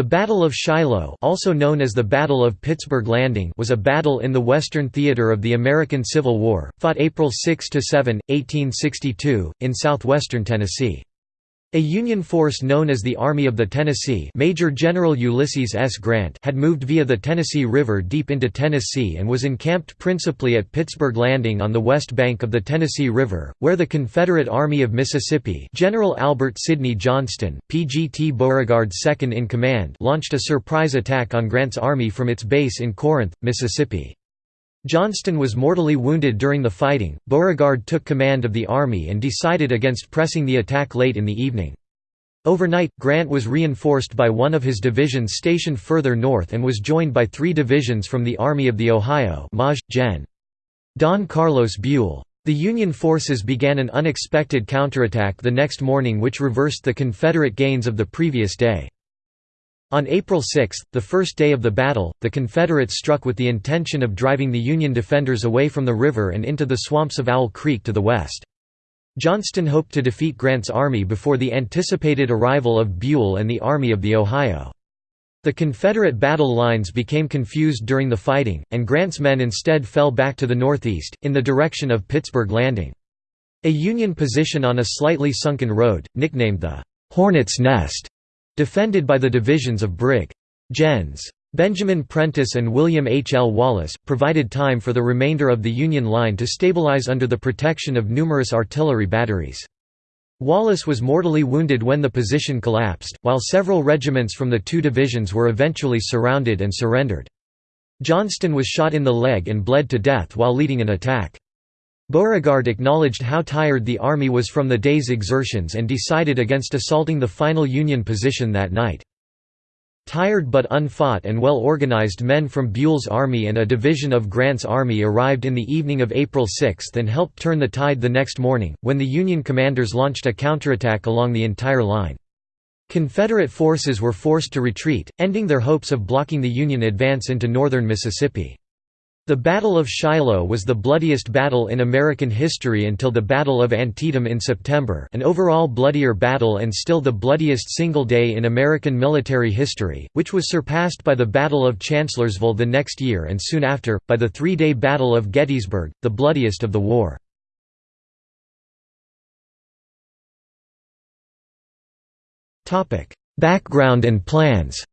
The Battle of Shiloh also known as the Battle of Pittsburgh Landing was a battle in the Western Theater of the American Civil War, fought April 6–7, 1862, in southwestern Tennessee. A Union force known as the Army of the Tennessee Major General Ulysses S. Grant had moved via the Tennessee River deep into Tennessee and was encamped principally at Pittsburgh Landing on the west bank of the Tennessee River, where the Confederate Army of Mississippi General Albert Sidney Johnston, P.G.T. Beauregard second in command launched a surprise attack on Grant's army from its base in Corinth, Mississippi. Johnston was mortally wounded during the fighting. Beauregard took command of the army and decided against pressing the attack late in the evening. Overnight, Grant was reinforced by one of his divisions stationed further north and was joined by three divisions from the Army of the Ohio Maj. Gen. Don Carlos Buell. The Union forces began an unexpected counterattack the next morning which reversed the Confederate gains of the previous day. On April 6, the first day of the battle, the Confederates struck with the intention of driving the Union defenders away from the river and into the swamps of Owl Creek to the west. Johnston hoped to defeat Grant's army before the anticipated arrival of Buell and the Army of the Ohio. The Confederate battle lines became confused during the fighting, and Grant's men instead fell back to the northeast, in the direction of Pittsburgh Landing. A Union position on a slightly sunken road, nicknamed the «Hornet's Nest», defended by the divisions of Brig. Gens. Benjamin Prentiss and William H. L. Wallace, provided time for the remainder of the Union line to stabilize under the protection of numerous artillery batteries. Wallace was mortally wounded when the position collapsed, while several regiments from the two divisions were eventually surrounded and surrendered. Johnston was shot in the leg and bled to death while leading an attack. Beauregard acknowledged how tired the army was from the day's exertions and decided against assaulting the final Union position that night. Tired but unfought and well-organized men from Buell's army and a division of Grant's army arrived in the evening of April 6 and helped turn the tide the next morning, when the Union commanders launched a counterattack along the entire line. Confederate forces were forced to retreat, ending their hopes of blocking the Union advance into northern Mississippi. The Battle of Shiloh was the bloodiest battle in American history until the Battle of Antietam in September an overall bloodier battle and still the bloodiest single day in American military history, which was surpassed by the Battle of Chancellorsville the next year and soon after, by the three-day Battle of Gettysburg, the bloodiest of the war. Background and plans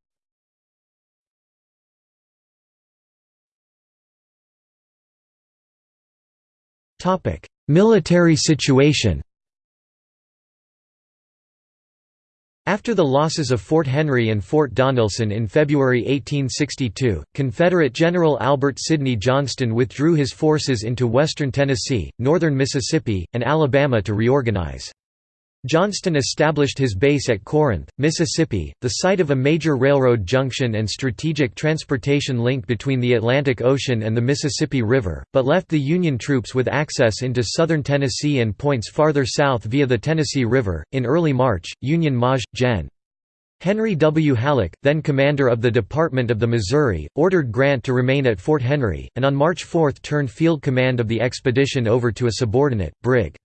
Military situation After the losses of Fort Henry and Fort Donelson in February 1862, Confederate General Albert Sidney Johnston withdrew his forces into western Tennessee, northern Mississippi, and Alabama to reorganize. Johnston established his base at Corinth, Mississippi, the site of a major railroad junction and strategic transportation link between the Atlantic Ocean and the Mississippi River, but left the Union troops with access into southern Tennessee and points farther south via the Tennessee River. In early March, Union Maj. Gen. Henry W. Halleck, then commander of the Department of the Missouri, ordered Grant to remain at Fort Henry, and on March 4 turned field command of the expedition over to a subordinate, Brig.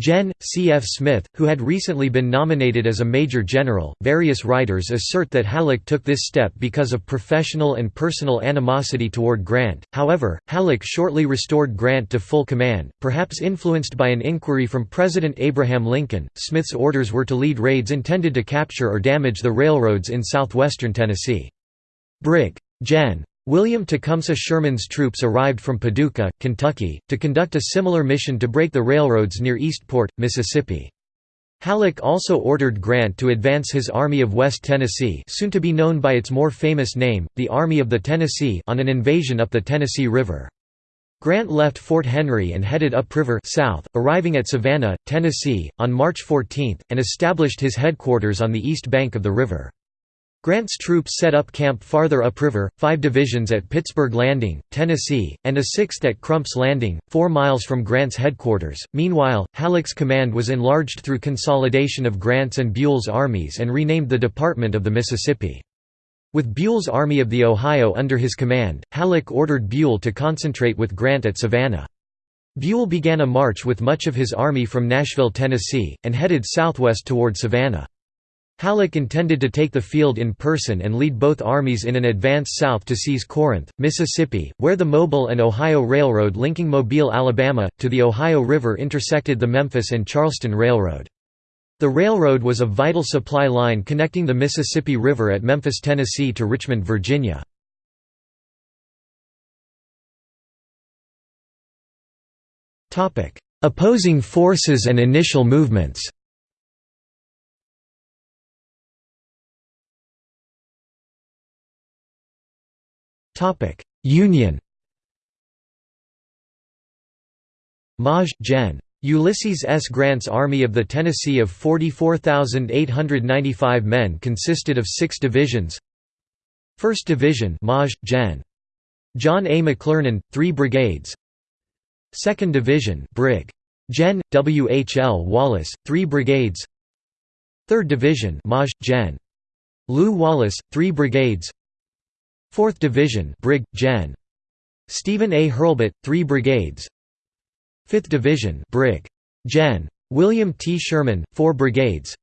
Gen. C. F. Smith, who had recently been nominated as a major general. Various writers assert that Halleck took this step because of professional and personal animosity toward Grant. However, Halleck shortly restored Grant to full command, perhaps influenced by an inquiry from President Abraham Lincoln. Smith's orders were to lead raids intended to capture or damage the railroads in southwestern Tennessee. Brig. Gen. William Tecumseh Sherman's troops arrived from Paducah, Kentucky, to conduct a similar mission to break the railroads near Eastport, Mississippi. Halleck also ordered Grant to advance his Army of West Tennessee soon to be known by its more famous name, the Army of the Tennessee on an invasion up the Tennessee River. Grant left Fort Henry and headed upriver south, arriving at Savannah, Tennessee, on March 14, and established his headquarters on the east bank of the river. Grant's troops set up camp farther upriver, five divisions at Pittsburgh Landing, Tennessee, and a sixth at Crump's Landing, four miles from Grant's headquarters. Meanwhile, Halleck's command was enlarged through consolidation of Grant's and Buell's armies and renamed the Department of the Mississippi. With Buell's Army of the Ohio under his command, Halleck ordered Buell to concentrate with Grant at Savannah. Buell began a march with much of his army from Nashville, Tennessee, and headed southwest toward Savannah. Halleck intended to take the field in person and lead both armies in an advance south to seize Corinth, Mississippi, where the Mobile and Ohio Railroad linking Mobile, Alabama, to the Ohio River intersected the Memphis and Charleston Railroad. The railroad was a vital supply line connecting the Mississippi River at Memphis, Tennessee to Richmond, Virginia. Opposing forces and initial movements Union Maj. Gen. Ulysses S. Grant's Army of the Tennessee of 44,895 men consisted of six divisions 1st Division Maj. Gen. John A. McClernand, three brigades 2nd Division Brig. Gen. W. H. L. Wallace, three brigades 3rd Division Maj. Gen. Lew Wallace, three brigades 4th Division Brig. Gen. Stephen A. Hurlbut, 3 brigades 5th Division Brig. Gen. William T. Sherman, 4 brigades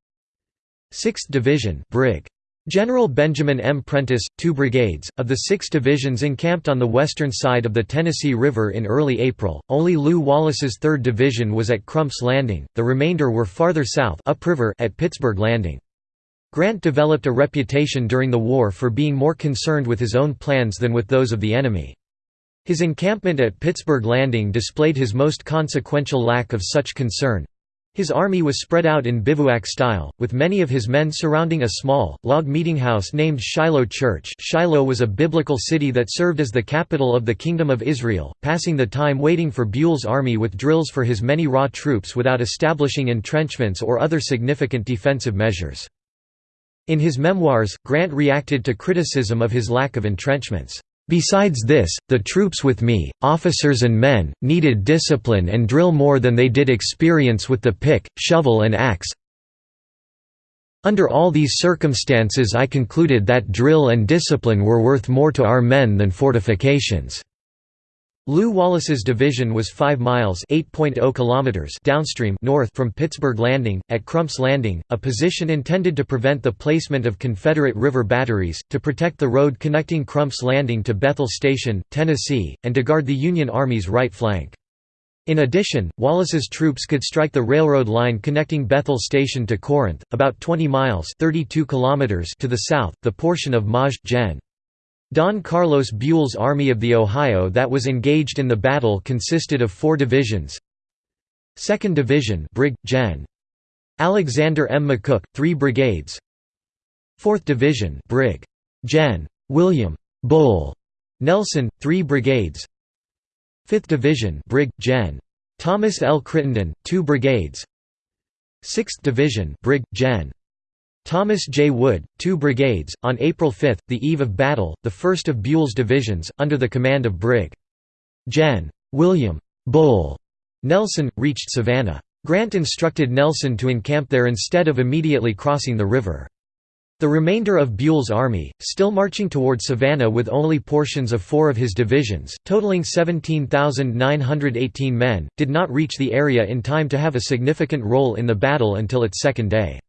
6th Division Brig. General Benjamin M. Prentiss, two brigades, of the six divisions encamped on the western side of the Tennessee River in early April, only Lew Wallace's 3rd Division was at Crump's Landing, the remainder were farther south upriver at Pittsburgh Landing. Grant developed a reputation during the war for being more concerned with his own plans than with those of the enemy. His encampment at Pittsburgh Landing displayed his most consequential lack of such concern. His army was spread out in bivouac style, with many of his men surrounding a small, log meetinghouse named Shiloh Church Shiloh was a biblical city that served as the capital of the Kingdom of Israel, passing the time waiting for Buell's army with drills for his many raw troops without establishing entrenchments or other significant defensive measures. In his memoirs, Grant reacted to criticism of his lack of entrenchments. Besides this, the troops with me, officers and men, needed discipline and drill more than they did experience with the pick, shovel and axe. Under all these circumstances I concluded that drill and discipline were worth more to our men than fortifications. Lew Wallace's division was 5 miles oh kilometers downstream north from Pittsburgh Landing, at Crump's Landing, a position intended to prevent the placement of Confederate river batteries, to protect the road connecting Crump's Landing to Bethel Station, Tennessee, and to guard the Union Army's right flank. In addition, Wallace's troops could strike the railroad line connecting Bethel Station to Corinth, about 20 miles 32 kilometers to the south, the portion of Maj. Gen. Don Carlos Buell's Army of the Ohio that was engaged in the battle consisted of four divisions 2nd Division Brig. Gen. Alexander M. McCook, three brigades 4th Division Brig. Gen. William Bull Nelson, three brigades 5th Division Brig. Gen. Thomas L. Crittenden, two brigades 6th Division Brig. Gen. Thomas J. Wood, two brigades, on April 5, the eve of battle, the first of Buell's divisions, under the command of Brig. Gen. William Bull Nelson, reached Savannah. Grant instructed Nelson to encamp there instead of immediately crossing the river. The remainder of Buell's army, still marching toward Savannah with only portions of four of his divisions, totaling 17,918 men, did not reach the area in time to have a significant role in the battle until its second day.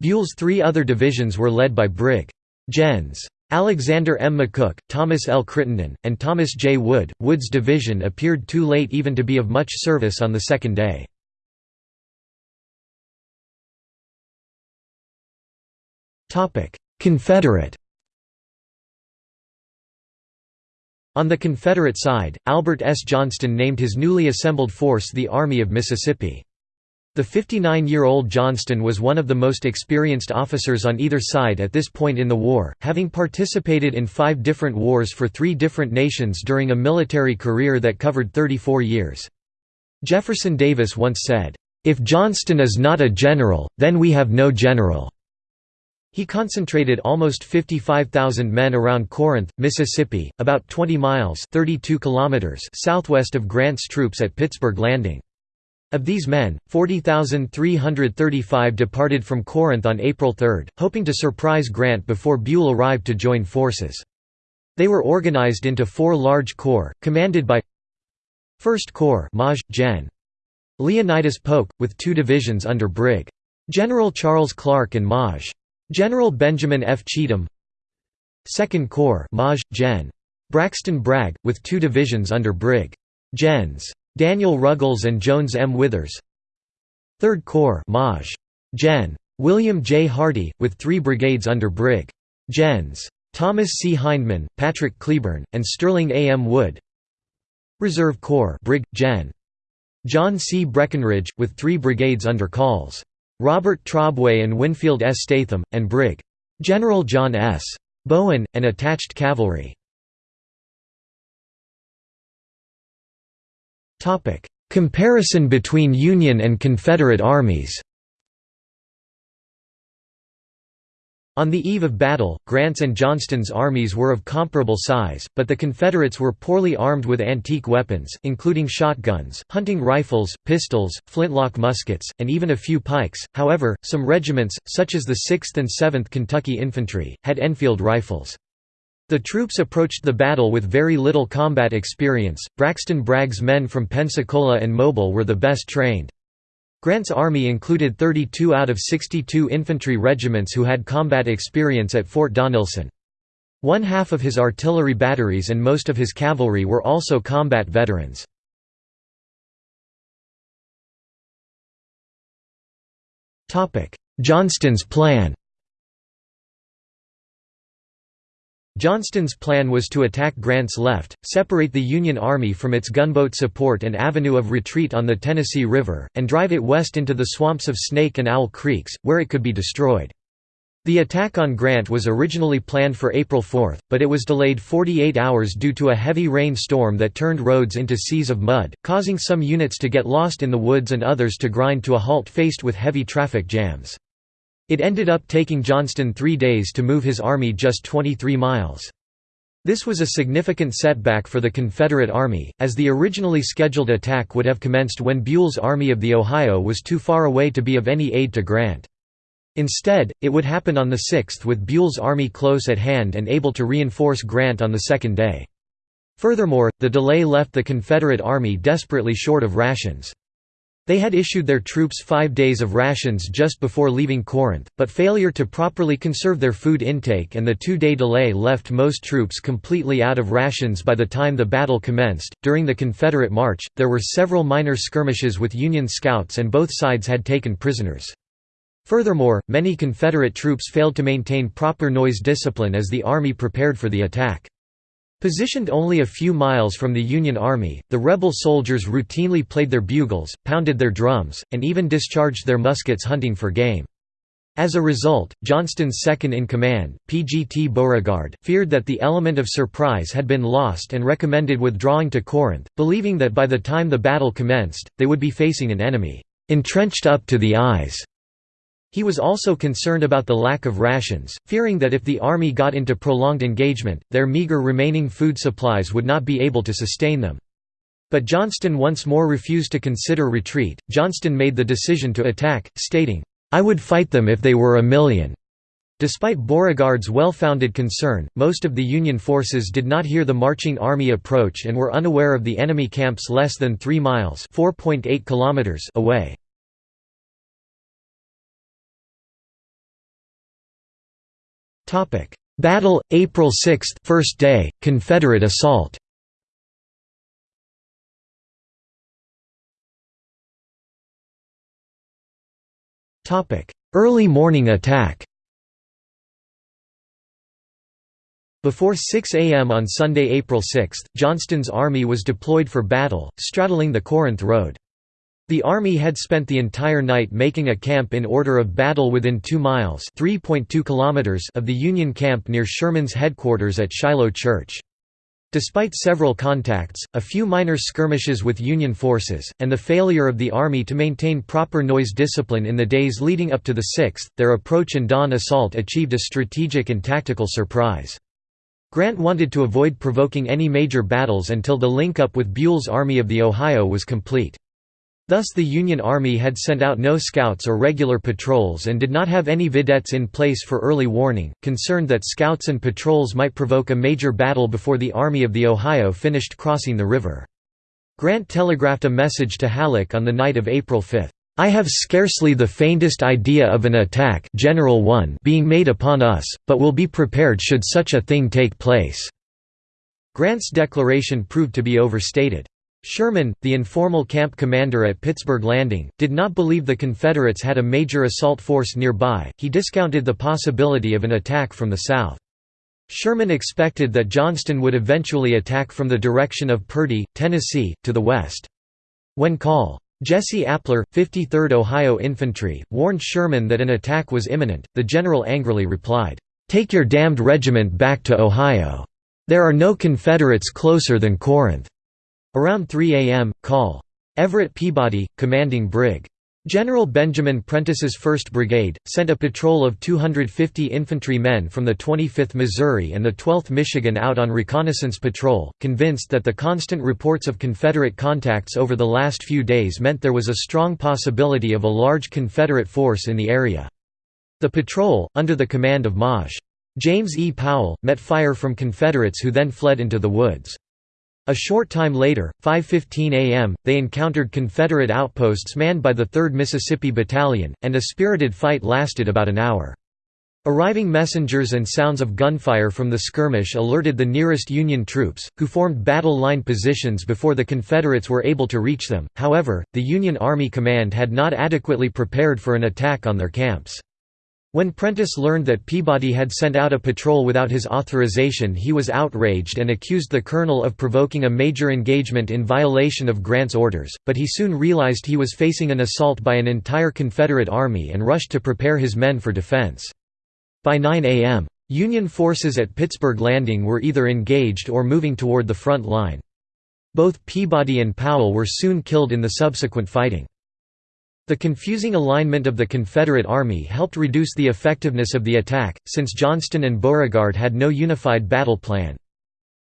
Buell's three other divisions were led by Brig. Gens. Alexander M. McCook, Thomas L. Crittenden, and Thomas J. Wood. Wood's division appeared too late even to be of much service on the second day. Confederate On the Confederate side, Albert S. Johnston named his newly assembled force the Army of Mississippi. The 59-year-old Johnston was one of the most experienced officers on either side at this point in the war, having participated in five different wars for three different nations during a military career that covered 34 years. Jefferson Davis once said, "'If Johnston is not a general, then we have no general." He concentrated almost 55,000 men around Corinth, Mississippi, about 20 miles 32 kilometers southwest of Grant's troops at Pittsburgh Landing. Of these men, 40,335 departed from Corinth on April 3, hoping to surprise Grant before Buell arrived to join forces. They were organized into four large corps, commanded by 1st Corps Maj. Gen. Leonidas Polk, with two divisions under Brig. General Charles Clark and Maj. General Benjamin F. Cheatham 2nd Corps Maj. Gen. Braxton Bragg, with two divisions under Brig. Gens. Daniel Ruggles and Jones M. Withers 3rd Corps Maj. Gen. William J. Hardee, with three brigades under Brig. Gens. Thomas C. Hindman, Patrick Cleburne, and Sterling A. M. Wood Reserve Corps Brig. Gen. John C. Breckinridge, with three brigades under Calls. Robert Trabue and Winfield S. Statham, and Brig. General John S. Bowen, and attached cavalry. Comparison between Union and Confederate armies On the eve of battle, Grant's and Johnston's armies were of comparable size, but the Confederates were poorly armed with antique weapons, including shotguns, hunting rifles, pistols, flintlock muskets, and even a few pikes. However, some regiments, such as the 6th and 7th Kentucky Infantry, had Enfield rifles. The troops approached the battle with very little combat experience. Braxton Bragg's men from Pensacola and Mobile were the best trained. Grant's army included 32 out of 62 infantry regiments who had combat experience at Fort Donelson. One half of his artillery batteries and most of his cavalry were also combat veterans. Johnston's plan Johnston's plan was to attack Grant's left, separate the Union Army from its gunboat support and avenue of retreat on the Tennessee River, and drive it west into the swamps of Snake and Owl Creeks, where it could be destroyed. The attack on Grant was originally planned for April 4, but it was delayed 48 hours due to a heavy rain storm that turned roads into seas of mud, causing some units to get lost in the woods and others to grind to a halt faced with heavy traffic jams. It ended up taking Johnston three days to move his army just 23 miles. This was a significant setback for the Confederate Army, as the originally scheduled attack would have commenced when Buell's Army of the Ohio was too far away to be of any aid to Grant. Instead, it would happen on the 6th with Buell's army close at hand and able to reinforce Grant on the second day. Furthermore, the delay left the Confederate Army desperately short of rations. They had issued their troops five days of rations just before leaving Corinth, but failure to properly conserve their food intake and the two-day delay left most troops completely out of rations by the time the battle commenced. During the Confederate march, there were several minor skirmishes with Union scouts and both sides had taken prisoners. Furthermore, many Confederate troops failed to maintain proper noise discipline as the Army prepared for the attack. Positioned only a few miles from the Union Army, the rebel soldiers routinely played their bugles, pounded their drums, and even discharged their muskets hunting for game. As a result, Johnston's second-in-command, P.G.T. Beauregard, feared that the element of surprise had been lost and recommended withdrawing to Corinth, believing that by the time the battle commenced, they would be facing an enemy, "...entrenched up to the eyes." He was also concerned about the lack of rations, fearing that if the army got into prolonged engagement, their meager remaining food supplies would not be able to sustain them. But Johnston once more refused to consider retreat. Johnston made the decision to attack, stating, I would fight them if they were a million. Despite Beauregard's well-founded concern, most of the Union forces did not hear the marching army approach and were unaware of the enemy camps less than 3 miles kilometers away. Topic: Battle April 6, first day, Confederate assault. Topic: Early morning attack. Before 6 a.m. on Sunday, April 6, Johnston's army was deployed for battle, straddling the Corinth Road. The army had spent the entire night making a camp in order of battle within 2 miles kilometers of the Union camp near Sherman's headquarters at Shiloh Church. Despite several contacts, a few minor skirmishes with Union forces, and the failure of the Army to maintain proper noise discipline in the days leading up to the 6th, their approach and dawn assault achieved a strategic and tactical surprise. Grant wanted to avoid provoking any major battles until the link-up with Buell's Army of the Ohio was complete. Thus the Union Army had sent out no scouts or regular patrols and did not have any vedettes in place for early warning, concerned that scouts and patrols might provoke a major battle before the Army of the Ohio finished crossing the river. Grant telegraphed a message to Halleck on the night of April 5. I have scarcely the faintest idea of an attack General 1 being made upon us, but will be prepared should such a thing take place." Grant's declaration proved to be overstated. Sherman, the informal camp commander at Pittsburgh Landing, did not believe the Confederates had a major assault force nearby, he discounted the possibility of an attack from the south. Sherman expected that Johnston would eventually attack from the direction of Purdy, Tennessee, to the west. When Col. Jesse Appler, 53rd Ohio Infantry, warned Sherman that an attack was imminent, the general angrily replied, "'Take your damned regiment back to Ohio. There are no Confederates closer than Corinth.' Around 3 a.m., call. Everett Peabody, commanding Brig. General Benjamin Prentiss's 1st Brigade, sent a patrol of 250 infantry men from the 25th Missouri and the 12th Michigan out on reconnaissance patrol, convinced that the constant reports of Confederate contacts over the last few days meant there was a strong possibility of a large Confederate force in the area. The patrol, under the command of Maj. James E. Powell, met fire from Confederates who then fled into the woods. A short time later, 5.15 am, they encountered Confederate outposts manned by the 3rd Mississippi Battalion, and a spirited fight lasted about an hour. Arriving messengers and sounds of gunfire from the skirmish alerted the nearest Union troops, who formed battle line positions before the Confederates were able to reach them, however, the Union Army Command had not adequately prepared for an attack on their camps. When Prentiss learned that Peabody had sent out a patrol without his authorization he was outraged and accused the colonel of provoking a major engagement in violation of Grant's orders, but he soon realized he was facing an assault by an entire Confederate army and rushed to prepare his men for defense. By 9 a.m., Union forces at Pittsburgh Landing were either engaged or moving toward the front line. Both Peabody and Powell were soon killed in the subsequent fighting. The confusing alignment of the Confederate Army helped reduce the effectiveness of the attack, since Johnston and Beauregard had no unified battle plan.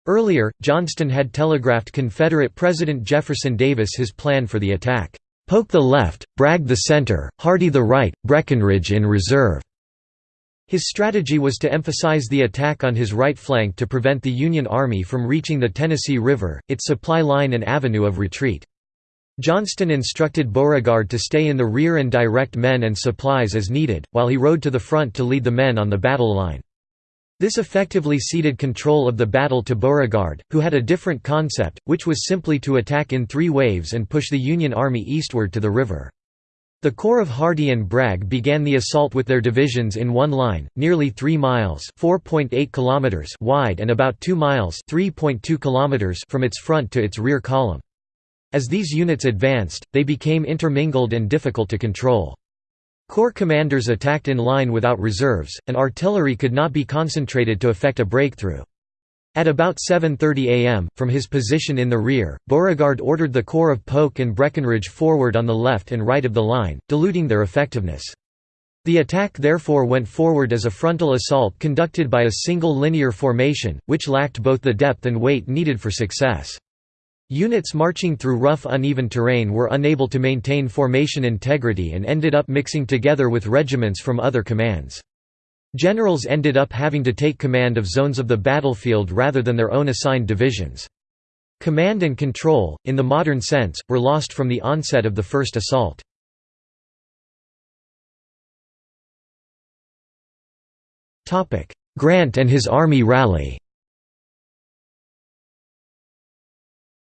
Earlier, Johnston had telegraphed Confederate President Jefferson Davis his plan for the attack, "'Polk the left, Bragg the center, Hardee the right, Breckinridge in reserve." His strategy was to emphasize the attack on his right flank to prevent the Union Army from reaching the Tennessee River, its supply line and avenue of retreat. Johnston instructed Beauregard to stay in the rear and direct men and supplies as needed, while he rode to the front to lead the men on the battle line. This effectively ceded control of the battle to Beauregard, who had a different concept, which was simply to attack in three waves and push the Union Army eastward to the river. The Corps of Hardee and Bragg began the assault with their divisions in one line, nearly 3 miles kilometers wide and about 2 miles kilometers from its front to its rear column. As these units advanced, they became intermingled and difficult to control. Corps commanders attacked in line without reserves, and artillery could not be concentrated to effect a breakthrough. At about 7.30 am, from his position in the rear, Beauregard ordered the Corps of Polk and Breckinridge forward on the left and right of the line, diluting their effectiveness. The attack therefore went forward as a frontal assault conducted by a single linear formation, which lacked both the depth and weight needed for success. Units marching through rough uneven terrain were unable to maintain formation integrity and ended up mixing together with regiments from other commands. Generals ended up having to take command of zones of the battlefield rather than their own assigned divisions. Command and control, in the modern sense, were lost from the onset of the first assault. Grant and his army rally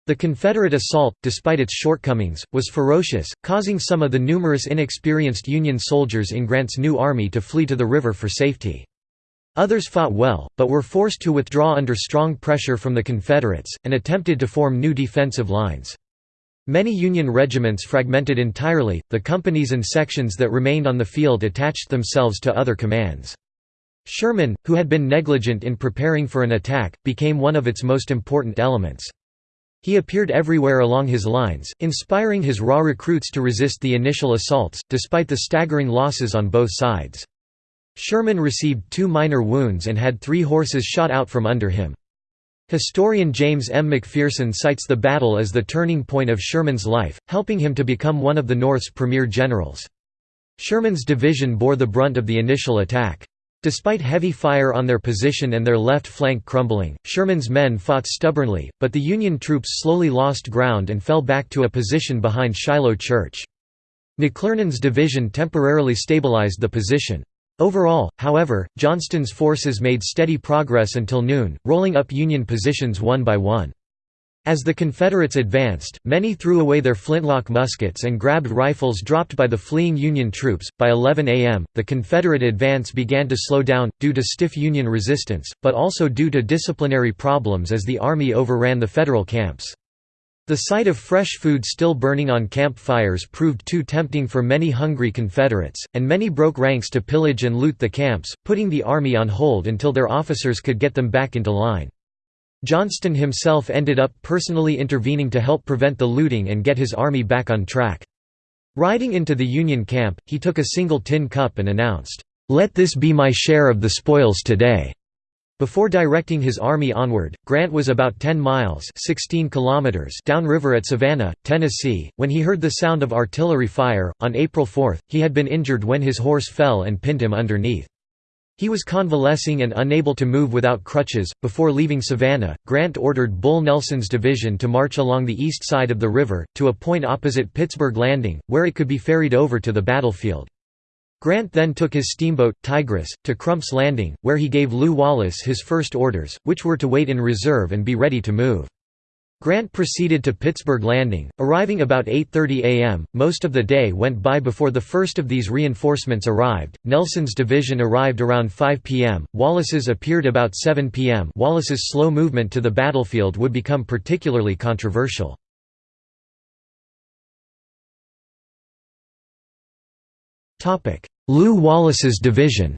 The Confederate assault, despite its shortcomings, was ferocious, causing some of the numerous inexperienced Union soldiers in Grant's new army to flee to the river for safety. Others fought well, but were forced to withdraw under strong pressure from the Confederates, and attempted to form new defensive lines. Many Union regiments fragmented entirely, the companies and sections that remained on the field attached themselves to other commands. Sherman, who had been negligent in preparing for an attack, became one of its most important elements. He appeared everywhere along his lines, inspiring his raw recruits to resist the initial assaults, despite the staggering losses on both sides. Sherman received two minor wounds and had three horses shot out from under him. Historian James M. McPherson cites the battle as the turning point of Sherman's life, helping him to become one of the North's premier generals. Sherman's division bore the brunt of the initial attack. Despite heavy fire on their position and their left flank crumbling, Sherman's men fought stubbornly, but the Union troops slowly lost ground and fell back to a position behind Shiloh Church. McClernand's division temporarily stabilized the position. Overall, however, Johnston's forces made steady progress until noon, rolling up Union positions one by one. As the Confederates advanced, many threw away their flintlock muskets and grabbed rifles dropped by the fleeing Union troops. By 11 a.m., the Confederate advance began to slow down, due to stiff Union resistance, but also due to disciplinary problems as the Army overran the Federal camps. The sight of fresh food still burning on camp fires proved too tempting for many hungry Confederates, and many broke ranks to pillage and loot the camps, putting the Army on hold until their officers could get them back into line. Johnston himself ended up personally intervening to help prevent the looting and get his army back on track. Riding into the Union camp, he took a single tin cup and announced, "'Let this be my share of the spoils today'". Before directing his army onward, Grant was about 10 miles 16 kilometers downriver at Savannah, Tennessee, when he heard the sound of artillery fire. On April 4, he had been injured when his horse fell and pinned him underneath. He was convalescing and unable to move without crutches. Before leaving Savannah, Grant ordered Bull Nelson's division to march along the east side of the river, to a point opposite Pittsburgh Landing, where it could be ferried over to the battlefield. Grant then took his steamboat, Tigress, to Crump's Landing, where he gave Lew Wallace his first orders, which were to wait in reserve and be ready to move. Grant proceeded to Pittsburgh Landing, arriving about 8.30 am. Most of the day went by before the first of these reinforcements arrived. Nelson's division arrived around 5 p.m., Wallace's appeared about 7 p.m. Wallace's slow movement to the battlefield would become particularly controversial. Lew Wallace's division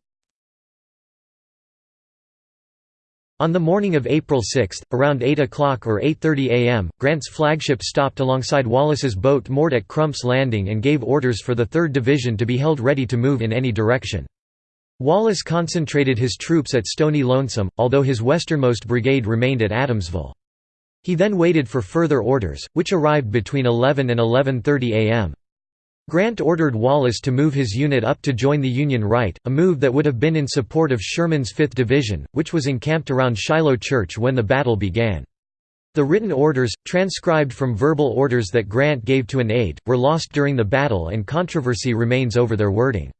On the morning of April 6, around 8 o'clock or 8.30 am, Grant's flagship stopped alongside Wallace's boat moored at Crump's Landing and gave orders for the 3rd Division to be held ready to move in any direction. Wallace concentrated his troops at Stony Lonesome, although his westernmost brigade remained at Adamsville. He then waited for further orders, which arrived between 11 and 11.30 am. Grant ordered Wallace to move his unit up to join the Union right, a move that would have been in support of Sherman's 5th Division, which was encamped around Shiloh Church when the battle began. The written orders, transcribed from verbal orders that Grant gave to an aide, were lost during the battle and controversy remains over their wording.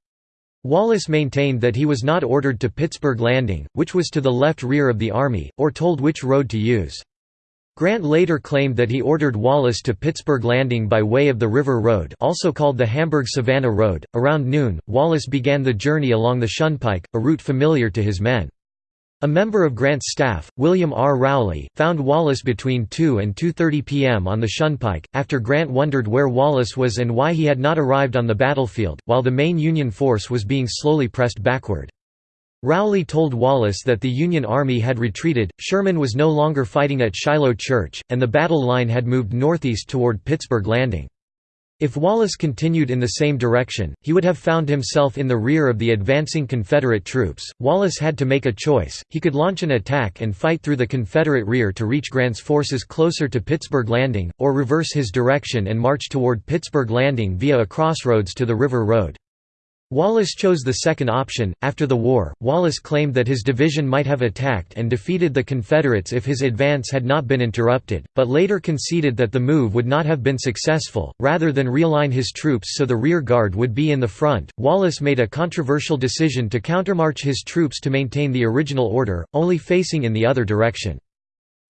Wallace maintained that he was not ordered to Pittsburgh Landing, which was to the left rear of the army, or told which road to use. Grant later claimed that he ordered Wallace to Pittsburgh Landing by way of the River Road also called the Hamburg-Savannah Road. Around noon, Wallace began the journey along the Shunpike, a route familiar to his men. A member of Grant's staff, William R. Rowley, found Wallace between 2 and 2.30 p.m. on the Shunpike, after Grant wondered where Wallace was and why he had not arrived on the battlefield, while the main Union force was being slowly pressed backward. Rowley told Wallace that the Union Army had retreated, Sherman was no longer fighting at Shiloh Church, and the battle line had moved northeast toward Pittsburgh Landing. If Wallace continued in the same direction, he would have found himself in the rear of the advancing Confederate troops. Wallace had to make a choice he could launch an attack and fight through the Confederate rear to reach Grant's forces closer to Pittsburgh Landing, or reverse his direction and march toward Pittsburgh Landing via a crossroads to the River Road. Wallace chose the second option. After the war, Wallace claimed that his division might have attacked and defeated the Confederates if his advance had not been interrupted, but later conceded that the move would not have been successful. Rather than realign his troops so the rear guard would be in the front, Wallace made a controversial decision to countermarch his troops to maintain the original order, only facing in the other direction.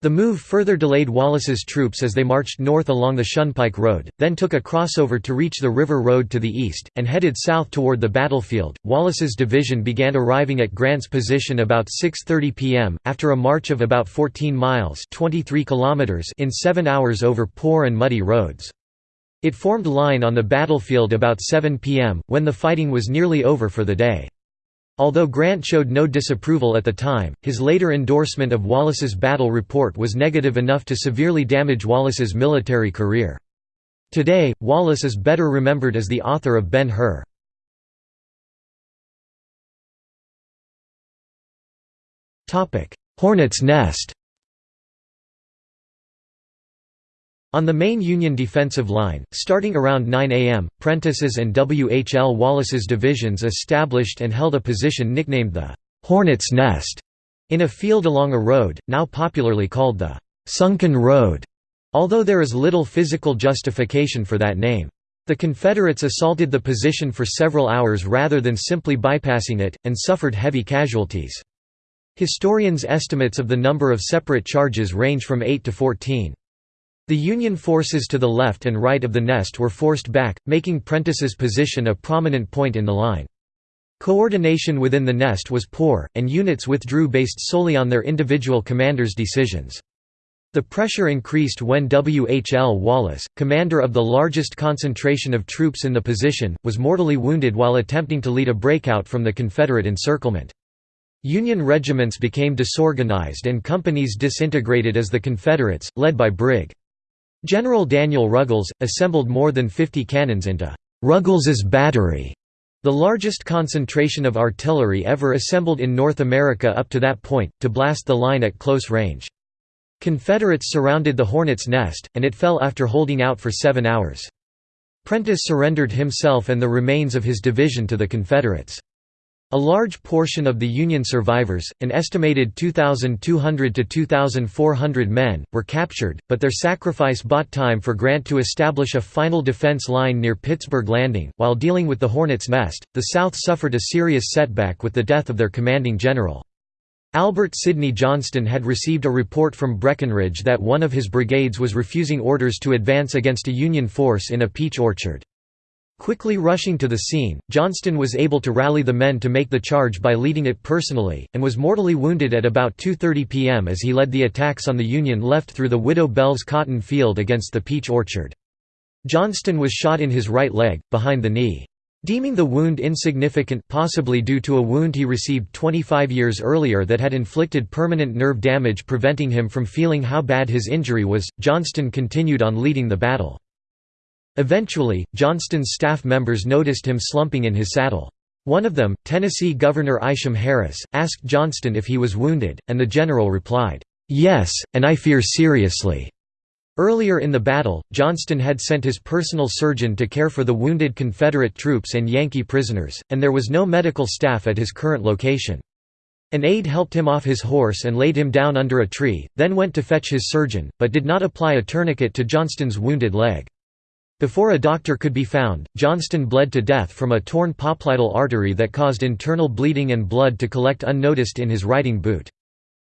The move further delayed Wallace's troops as they marched north along the Shunpike Road, then took a crossover to reach the River Road to the east, and headed south toward the battlefield. Wallace's division began arriving at Grant's position about 6:30 p.m. after a march of about 14 miles (23 kilometers) in 7 hours over poor and muddy roads. It formed line on the battlefield about 7 p.m., when the fighting was nearly over for the day. Although Grant showed no disapproval at the time, his later endorsement of Wallace's battle report was negative enough to severely damage Wallace's military career. Today, Wallace is better remembered as the author of Ben-Hur. Hornet's Nest On the main Union defensive line, starting around 9 am, Prentiss's and W. H. L. Wallace's divisions established and held a position nicknamed the «Hornet's Nest» in a field along a road, now popularly called the «Sunken Road», although there is little physical justification for that name. The Confederates assaulted the position for several hours rather than simply bypassing it, and suffered heavy casualties. Historians' estimates of the number of separate charges range from 8 to 14. The Union forces to the left and right of the nest were forced back, making Prentiss's position a prominent point in the line. Coordination within the nest was poor, and units withdrew based solely on their individual commanders' decisions. The pressure increased when W. H. L. Wallace, commander of the largest concentration of troops in the position, was mortally wounded while attempting to lead a breakout from the Confederate encirclement. Union regiments became disorganized and companies disintegrated as the Confederates, led by Brig. General Daniel Ruggles, assembled more than 50 cannons into Ruggles's Battery, the largest concentration of artillery ever assembled in North America up to that point, to blast the line at close range. Confederates surrounded the Hornet's Nest, and it fell after holding out for seven hours. Prentiss surrendered himself and the remains of his division to the Confederates. A large portion of the Union survivors, an estimated 2,200 to 2,400 men, were captured, but their sacrifice bought time for Grant to establish a final defense line near Pittsburgh Landing. While dealing with the Hornet's Nest, the South suffered a serious setback with the death of their commanding general. Albert Sidney Johnston had received a report from Breckinridge that one of his brigades was refusing orders to advance against a Union force in a peach orchard. Quickly rushing to the scene, Johnston was able to rally the men to make the charge by leading it personally, and was mortally wounded at about 2.30 p.m. as he led the attacks on the Union left through the Widow Bell's cotton field against the peach orchard. Johnston was shot in his right leg, behind the knee. Deeming the wound insignificant possibly due to a wound he received 25 years earlier that had inflicted permanent nerve damage preventing him from feeling how bad his injury was, Johnston continued on leading the battle. Eventually, Johnston's staff members noticed him slumping in his saddle. One of them, Tennessee Governor Isham Harris, asked Johnston if he was wounded, and the general replied, "'Yes, and I fear seriously.' Earlier in the battle, Johnston had sent his personal surgeon to care for the wounded Confederate troops and Yankee prisoners, and there was no medical staff at his current location. An aide helped him off his horse and laid him down under a tree, then went to fetch his surgeon, but did not apply a tourniquet to Johnston's wounded leg. Before a doctor could be found, Johnston bled to death from a torn popliteal artery that caused internal bleeding and blood to collect unnoticed in his riding boot.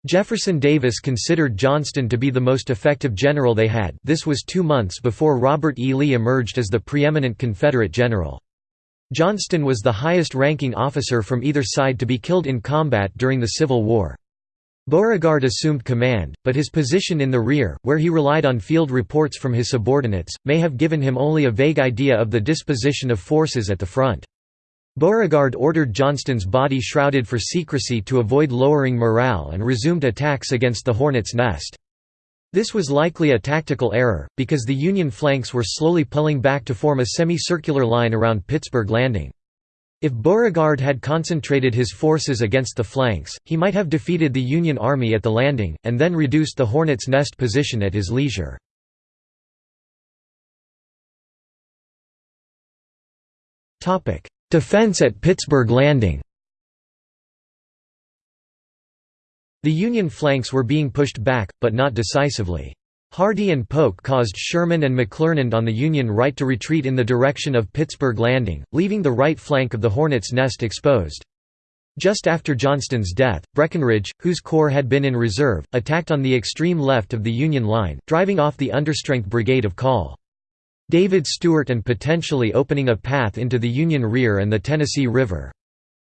Jefferson Davis considered Johnston to be the most effective general they had this was two months before Robert E. Lee emerged as the preeminent Confederate general. Johnston was the highest-ranking officer from either side to be killed in combat during the Civil War. Beauregard assumed command, but his position in the rear, where he relied on field reports from his subordinates, may have given him only a vague idea of the disposition of forces at the front. Beauregard ordered Johnston's body shrouded for secrecy to avoid lowering morale and resumed attacks against the Hornet's Nest. This was likely a tactical error, because the Union flanks were slowly pulling back to form a semicircular line around Pittsburgh Landing. If Beauregard had concentrated his forces against the flanks, he might have defeated the Union Army at the landing, and then reduced the Hornet's Nest position at his leisure. Defense at Pittsburgh Landing The Union flanks were being pushed back, but not decisively. Hardee and Polk caused Sherman and McClernand on the Union right to retreat in the direction of Pittsburgh Landing, leaving the right flank of the Hornets' Nest exposed. Just after Johnston's death, Breckinridge, whose corps had been in reserve, attacked on the extreme left of the Union line, driving off the understrength brigade of Call. David Stuart and potentially opening a path into the Union rear and the Tennessee River.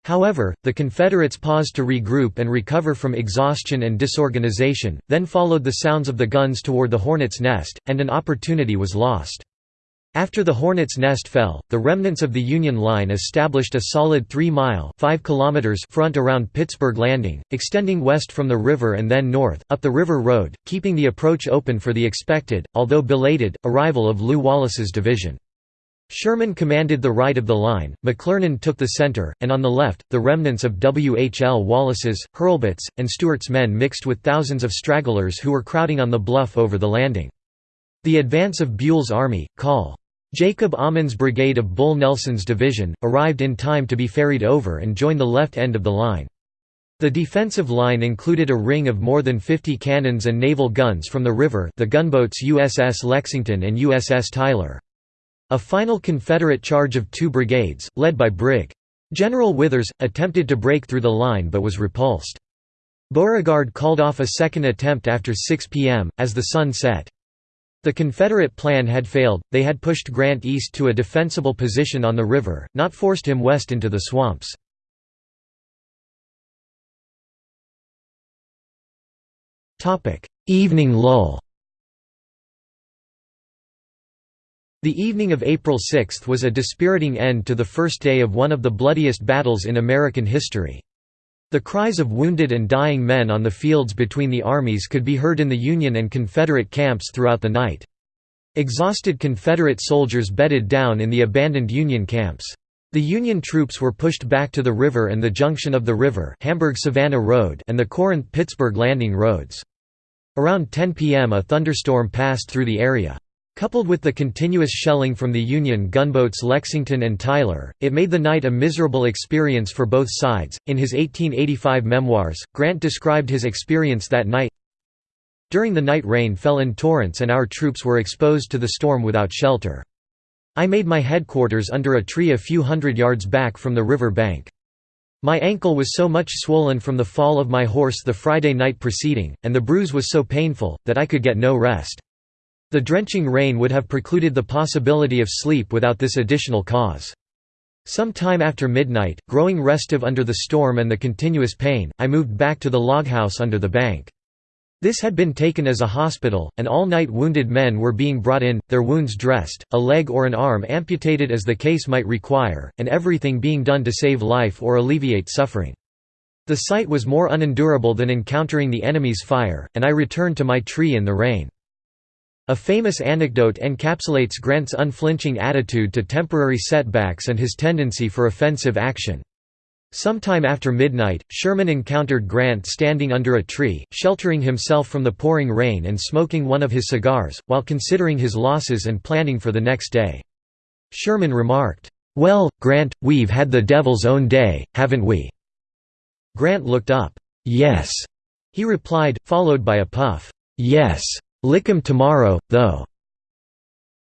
However, the Confederates paused to regroup and recover from exhaustion and disorganization, then followed the sounds of the guns toward the Hornet's Nest, and an opportunity was lost. After the Hornet's Nest fell, the remnants of the Union line established a solid 3-mile front around Pittsburgh Landing, extending west from the river and then north, up the River Road, keeping the approach open for the expected, although belated, arrival of Lew Wallace's division. Sherman commanded the right of the line, McClernand took the center, and on the left, the remnants of W. H. L. Wallace's, Hurlbut's, and Stuart's men mixed with thousands of stragglers who were crowding on the bluff over the landing. The advance of Buell's army, Col. Jacob Ammen's brigade of Bull Nelson's division, arrived in time to be ferried over and join the left end of the line. The defensive line included a ring of more than 50 cannons and naval guns from the river the gunboats USS Lexington and USS Tyler. A final Confederate charge of two brigades, led by Brig. General Withers, attempted to break through the line but was repulsed. Beauregard called off a second attempt after 6 p.m., as the sun set. The Confederate plan had failed, they had pushed Grant east to a defensible position on the river, not forced him west into the swamps. Evening lull The evening of April 6 was a dispiriting end to the first day of one of the bloodiest battles in American history. The cries of wounded and dying men on the fields between the armies could be heard in the Union and Confederate camps throughout the night. Exhausted Confederate soldiers bedded down in the abandoned Union camps. The Union troops were pushed back to the river and the junction of the river Hamburg-Savannah Road and the Corinth-Pittsburgh Landing roads. Around 10 p.m. a thunderstorm passed through the area. Coupled with the continuous shelling from the Union gunboats Lexington and Tyler, it made the night a miserable experience for both sides. In his 1885 memoirs, Grant described his experience that night During the night rain fell in torrents and our troops were exposed to the storm without shelter. I made my headquarters under a tree a few hundred yards back from the river bank. My ankle was so much swollen from the fall of my horse the Friday night preceding, and the bruise was so painful, that I could get no rest. The drenching rain would have precluded the possibility of sleep without this additional cause. Some time after midnight, growing restive under the storm and the continuous pain, I moved back to the log house under the bank. This had been taken as a hospital, and all night wounded men were being brought in, their wounds dressed, a leg or an arm amputated as the case might require, and everything being done to save life or alleviate suffering. The sight was more unendurable than encountering the enemy's fire, and I returned to my tree in the rain. A famous anecdote encapsulates Grant's unflinching attitude to temporary setbacks and his tendency for offensive action. Sometime after midnight, Sherman encountered Grant standing under a tree, sheltering himself from the pouring rain and smoking one of his cigars, while considering his losses and planning for the next day. Sherman remarked, "'Well, Grant, we've had the devil's own day, haven't we?' Grant looked up. "'Yes,' he replied, followed by a puff. "'Yes. Lick 'em tomorrow, though."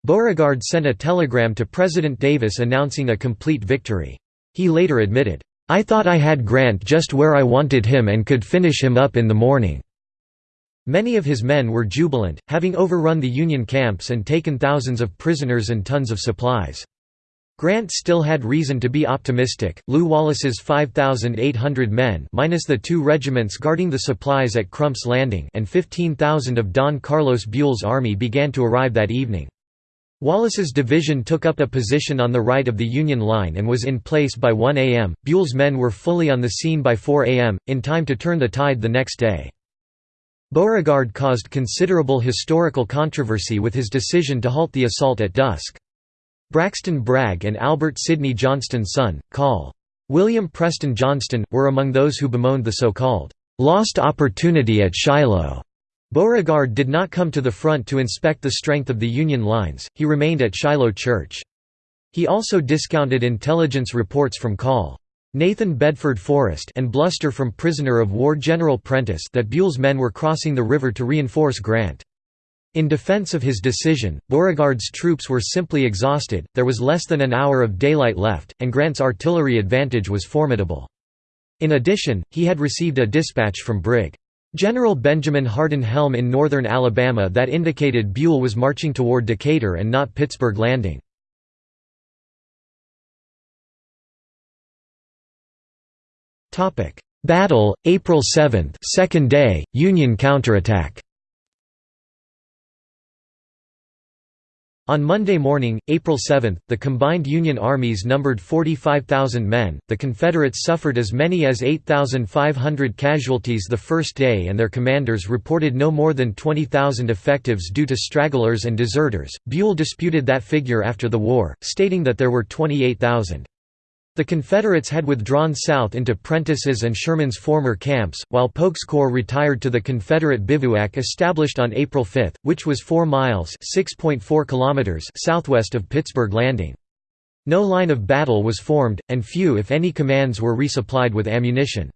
Beauregard sent a telegram to President Davis announcing a complete victory. He later admitted, "'I thought I had Grant just where I wanted him and could finish him up in the morning.'" Many of his men were jubilant, having overrun the Union camps and taken thousands of prisoners and tons of supplies. Grant still had reason to be optimistic. Lew Wallace's 5,800 men minus the two regiments guarding the supplies at Crump's Landing and 15,000 of Don Carlos Buell's army began to arrive that evening. Wallace's division took up a position on the right of the Union line and was in place by 1 a.m. Buell's men were fully on the scene by 4 a.m., in time to turn the tide the next day. Beauregard caused considerable historical controversy with his decision to halt the assault at dusk. Braxton Bragg and Albert Sidney Johnston's son, Col. William Preston Johnston, were among those who bemoaned the so-called «lost opportunity at Shiloh». Beauregard did not come to the front to inspect the strength of the Union lines, he remained at Shiloh Church. He also discounted intelligence reports from Col. Nathan Bedford Forrest and bluster from prisoner of war General Prentiss that Buell's men were crossing the river to reinforce Grant. In defense of his decision, Beauregard's troops were simply exhausted, there was less than an hour of daylight left, and Grant's artillery advantage was formidable. In addition, he had received a dispatch from Brig. General Benjamin Hardin Helm in northern Alabama that indicated Buell was marching toward Decatur and not Pittsburgh Landing. Battle, April 7 second day, Union counterattack On Monday morning, April 7, the combined Union armies numbered 45,000 men. The Confederates suffered as many as 8,500 casualties the first day, and their commanders reported no more than 20,000 effectives due to stragglers and deserters. Buell disputed that figure after the war, stating that there were 28,000. The Confederates had withdrawn south into Prentiss's and Sherman's former camps, while Polk's corps retired to the Confederate bivouac established on April 5, which was 4 miles kilometers southwest of Pittsburgh Landing. No line of battle was formed, and few if any commands were resupplied with ammunition.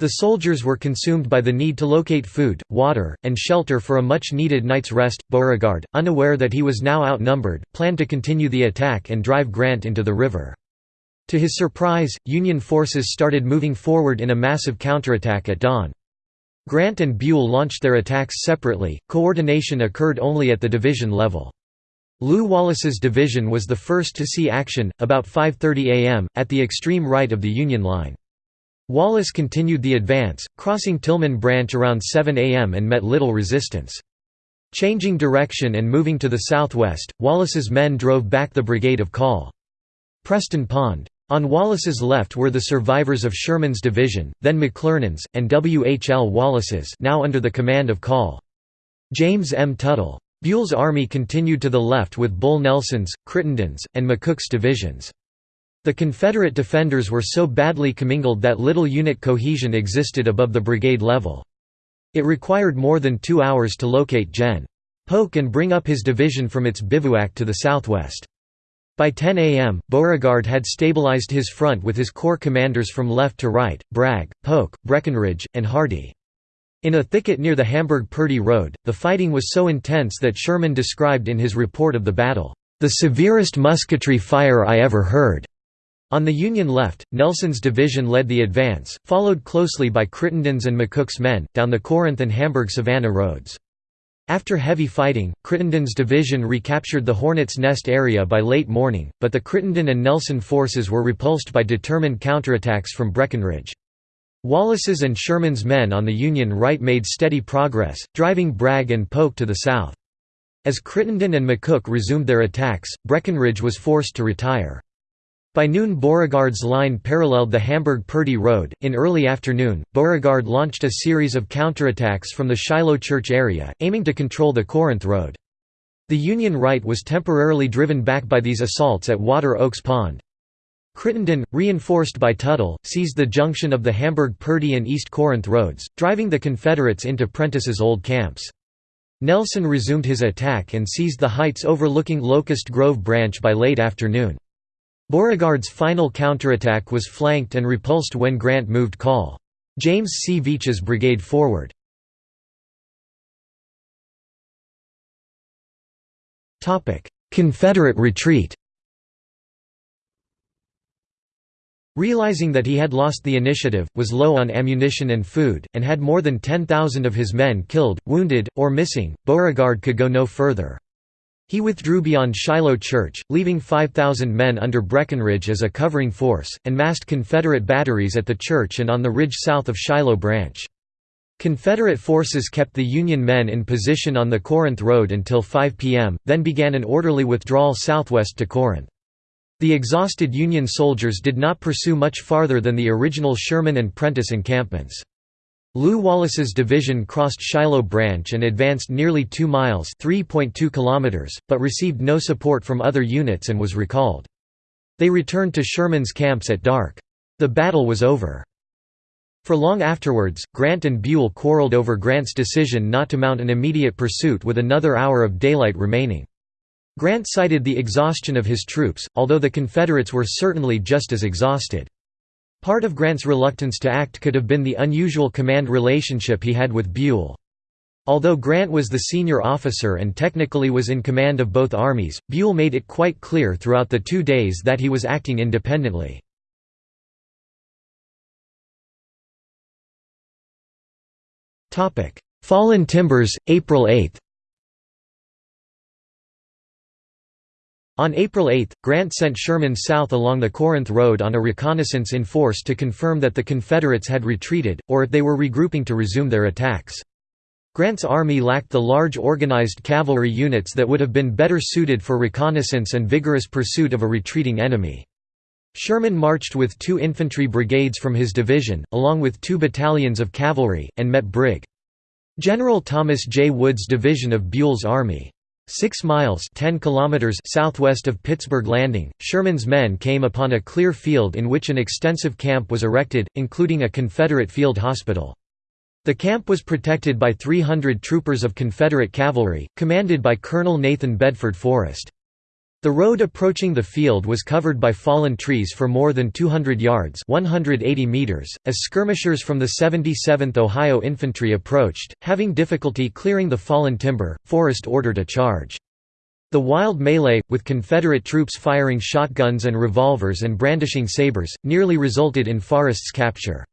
The soldiers were consumed by the need to locate food, water, and shelter for a much-needed night's rest. Beauregard, unaware that he was now outnumbered, planned to continue the attack and drive Grant into the river. To his surprise, Union forces started moving forward in a massive counterattack at dawn. Grant and Buell launched their attacks separately, coordination occurred only at the division level. Lew Wallace's division was the first to see action, about 5.30 am, at the extreme right of the Union line. Wallace continued the advance, crossing Tillman Branch around 7 am and met little resistance. Changing direction and moving to the southwest, Wallace's men drove back the brigade of Call. Preston Pond. On Wallace's left were the survivors of Sherman's division, then McClernand's, and W. H. L. Wallace's now under the command of Call. James M. Tuttle. Buell's army continued to the left with Bull Nelson's, Crittenden's, and McCook's divisions. The Confederate defenders were so badly commingled that little unit cohesion existed above the brigade level. It required more than two hours to locate Gen. Polk and bring up his division from its bivouac to the southwest. By 10 a.m., Beauregard had stabilized his front with his corps commanders from left to right, Bragg, Polk, Breckinridge, and Hardee. In a thicket near the Hamburg-Purdy Road, the fighting was so intense that Sherman described in his report of the battle, "...the severest musketry fire I ever heard." On the Union left, Nelson's division led the advance, followed closely by Crittenden's and McCook's men, down the Corinth and Hamburg-Savannah roads. After heavy fighting, Crittenden's division recaptured the Hornets' Nest area by late morning, but the Crittenden and Nelson forces were repulsed by determined counterattacks from Breckinridge. Wallace's and Sherman's men on the Union right made steady progress, driving Bragg and Polk to the south. As Crittenden and McCook resumed their attacks, Breckinridge was forced to retire. By noon Beauregard's line paralleled the Hamburg-Purdy Road. In early afternoon, Beauregard launched a series of counterattacks from the Shiloh Church area, aiming to control the Corinth Road. The Union right was temporarily driven back by these assaults at Water Oaks Pond. Crittenden, reinforced by Tuttle, seized the junction of the Hamburg-Purdy and East Corinth roads, driving the Confederates into Prentiss's old camps. Nelson resumed his attack and seized the heights overlooking Locust Grove Branch by late afternoon. Beauregard's final counterattack was flanked and repulsed when Grant moved Call. James C. Veatch's brigade forward. Confederate retreat Realizing that he had lost the initiative, was low on ammunition and food, and had more than 10,000 of his men killed, wounded, or missing, Beauregard could go no further. He withdrew beyond Shiloh Church, leaving 5,000 men under Breckinridge as a covering force, and massed Confederate batteries at the church and on the ridge south of Shiloh Branch. Confederate forces kept the Union men in position on the Corinth Road until 5 p.m., then began an orderly withdrawal southwest to Corinth. The exhausted Union soldiers did not pursue much farther than the original Sherman and Prentiss encampments. Lew Wallace's division crossed Shiloh Branch and advanced nearly 2 miles (3.2 kilometers, but received no support from other units and was recalled. They returned to Sherman's camps at dark. The battle was over. For long afterwards, Grant and Buell quarreled over Grant's decision not to mount an immediate pursuit with another hour of daylight remaining. Grant cited the exhaustion of his troops, although the Confederates were certainly just as exhausted. Part of Grant's reluctance to act could have been the unusual command relationship he had with Buell. Although Grant was the senior officer and technically was in command of both armies, Buell made it quite clear throughout the two days that he was acting independently. Fallen Timbers, April 8 On April 8, Grant sent Sherman south along the Corinth Road on a reconnaissance in force to confirm that the Confederates had retreated, or if they were regrouping to resume their attacks. Grant's army lacked the large organized cavalry units that would have been better suited for reconnaissance and vigorous pursuit of a retreating enemy. Sherman marched with two infantry brigades from his division, along with two battalions of cavalry, and met Brig. General Thomas J. Wood's division of Buell's army. Six miles 10 kilometers southwest of Pittsburgh Landing, Sherman's men came upon a clear field in which an extensive camp was erected, including a Confederate field hospital. The camp was protected by 300 troopers of Confederate cavalry, commanded by Colonel Nathan Bedford Forrest. The road approaching the field was covered by fallen trees for more than 200 yards 180 meters. .As skirmishers from the 77th Ohio Infantry approached, having difficulty clearing the fallen timber, Forrest ordered a charge. The wild melee, with Confederate troops firing shotguns and revolvers and brandishing sabers, nearly resulted in Forrest's capture.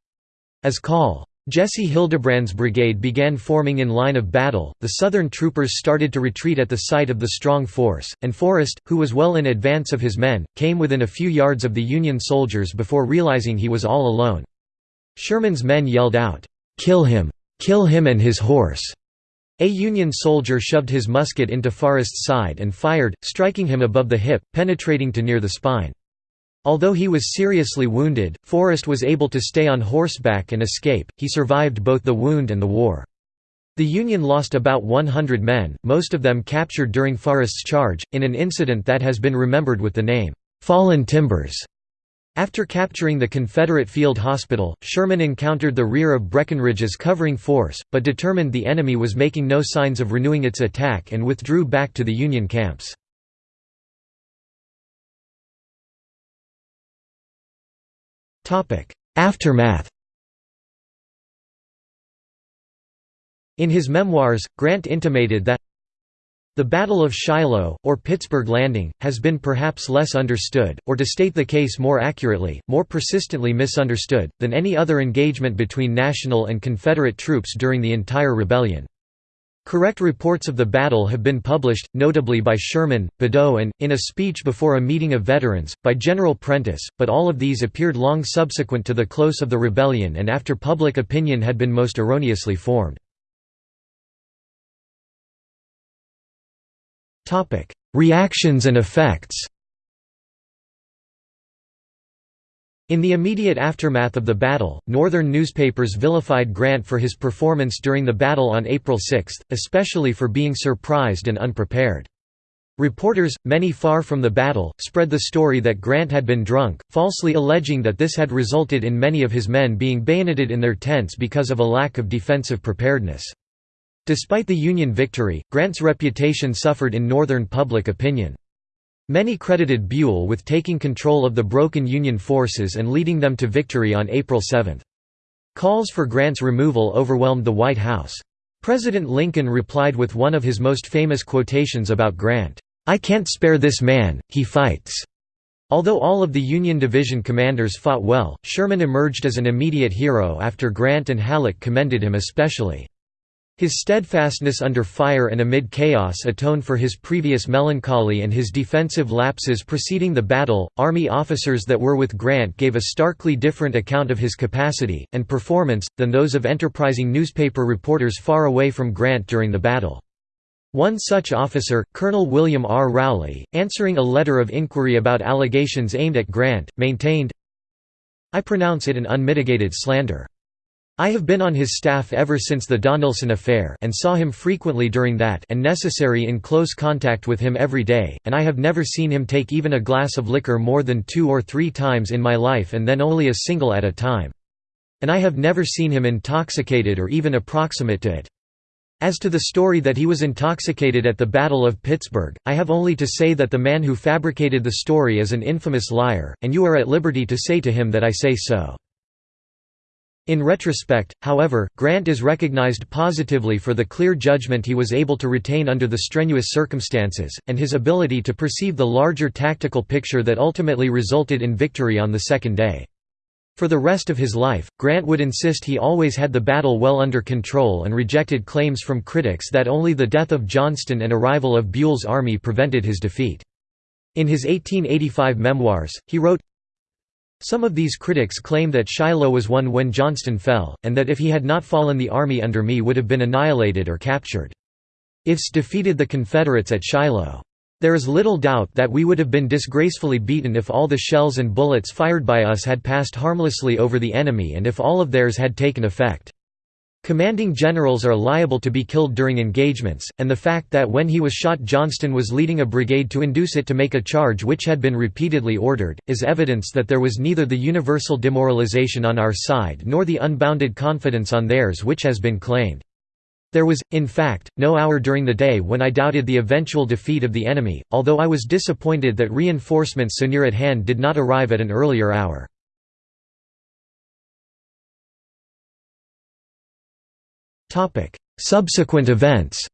As Col. Jesse Hildebrand's brigade began forming in line of battle, the Southern troopers started to retreat at the sight of the strong force, and Forrest, who was well in advance of his men, came within a few yards of the Union soldiers before realizing he was all alone. Sherman's men yelled out, "'Kill him! Kill him and his horse!' A Union soldier shoved his musket into Forrest's side and fired, striking him above the hip, penetrating to near the spine. Although he was seriously wounded, Forrest was able to stay on horseback and escape, he survived both the wound and the war. The Union lost about 100 men, most of them captured during Forrest's charge, in an incident that has been remembered with the name, "'Fallen Timbers'". After capturing the Confederate Field Hospital, Sherman encountered the rear of Breckinridge's covering force, but determined the enemy was making no signs of renewing its attack and withdrew back to the Union camps. Aftermath In his memoirs, Grant intimated that the Battle of Shiloh, or Pittsburgh Landing, has been perhaps less understood, or to state the case more accurately, more persistently misunderstood, than any other engagement between National and Confederate troops during the entire rebellion. Correct reports of the battle have been published, notably by Sherman, Badeau and, in a speech before a meeting of veterans, by General Prentiss, but all of these appeared long subsequent to the close of the rebellion and after public opinion had been most erroneously formed. Reactions and effects In the immediate aftermath of the battle, Northern newspapers vilified Grant for his performance during the battle on April 6, especially for being surprised and unprepared. Reporters, many far from the battle, spread the story that Grant had been drunk, falsely alleging that this had resulted in many of his men being bayoneted in their tents because of a lack of defensive preparedness. Despite the Union victory, Grant's reputation suffered in Northern public opinion. Many credited Buell with taking control of the broken Union forces and leading them to victory on April 7. Calls for Grant's removal overwhelmed the White House. President Lincoln replied with one of his most famous quotations about Grant, "'I can't spare this man, he fights.'" Although all of the Union division commanders fought well, Sherman emerged as an immediate hero after Grant and Halleck commended him especially. His steadfastness under fire and amid chaos atoned for his previous melancholy and his defensive lapses preceding the battle. Army officers that were with Grant gave a starkly different account of his capacity and performance than those of enterprising newspaper reporters far away from Grant during the battle. One such officer, Colonel William R. Rowley, answering a letter of inquiry about allegations aimed at Grant, maintained, I pronounce it an unmitigated slander. I have been on his staff ever since the Donelson affair and saw him frequently during that and necessary in close contact with him every day, and I have never seen him take even a glass of liquor more than two or three times in my life and then only a single at a time. And I have never seen him intoxicated or even approximate to it. As to the story that he was intoxicated at the Battle of Pittsburgh, I have only to say that the man who fabricated the story is an infamous liar, and you are at liberty to say to him that I say so. In retrospect, however, Grant is recognized positively for the clear judgment he was able to retain under the strenuous circumstances, and his ability to perceive the larger tactical picture that ultimately resulted in victory on the second day. For the rest of his life, Grant would insist he always had the battle well under control and rejected claims from critics that only the death of Johnston and arrival of Buell's army prevented his defeat. In his 1885 memoirs, he wrote, some of these critics claim that Shiloh was won when Johnston fell, and that if he had not fallen the army under me would have been annihilated or captured. Ifs defeated the Confederates at Shiloh. There is little doubt that we would have been disgracefully beaten if all the shells and bullets fired by us had passed harmlessly over the enemy and if all of theirs had taken effect. Commanding generals are liable to be killed during engagements, and the fact that when he was shot Johnston was leading a brigade to induce it to make a charge which had been repeatedly ordered, is evidence that there was neither the universal demoralization on our side nor the unbounded confidence on theirs which has been claimed. There was, in fact, no hour during the day when I doubted the eventual defeat of the enemy, although I was disappointed that reinforcements so near at hand did not arrive at an earlier hour. Subsequent events